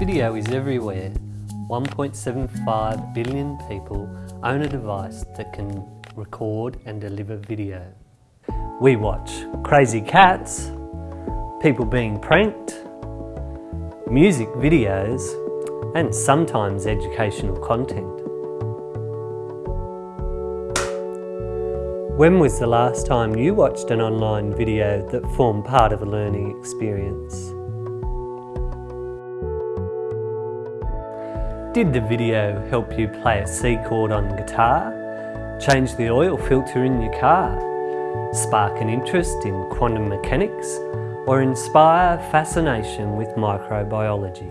Video is everywhere. 1.75 billion people own a device that can record and deliver video. We watch crazy cats, people being pranked, music videos, and sometimes educational content. When was the last time you watched an online video that formed part of a learning experience? Did the video help you play a C chord on guitar? Change the oil filter in your car? Spark an interest in quantum mechanics? Or inspire fascination with microbiology?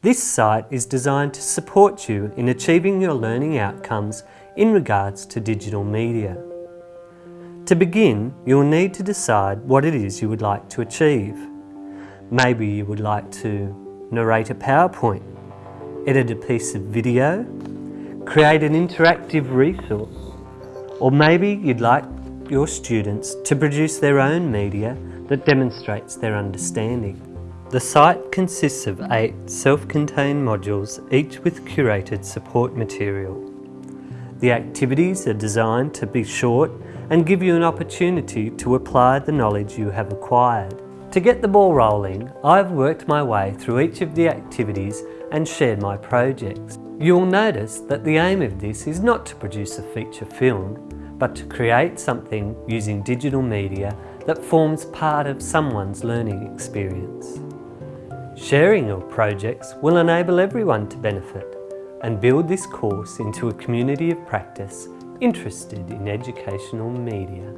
This site is designed to support you in achieving your learning outcomes in regards to digital media. To begin, you'll need to decide what it is you would like to achieve. Maybe you would like to narrate a PowerPoint, edit a piece of video, create an interactive resource, or maybe you'd like your students to produce their own media that demonstrates their understanding. The site consists of eight self-contained modules, each with curated support material. The activities are designed to be short and give you an opportunity to apply the knowledge you have acquired. To get the ball rolling, I've worked my way through each of the activities and shared my projects. You'll notice that the aim of this is not to produce a feature film, but to create something using digital media that forms part of someone's learning experience. Sharing your projects will enable everyone to benefit and build this course into a community of practice interested in educational media.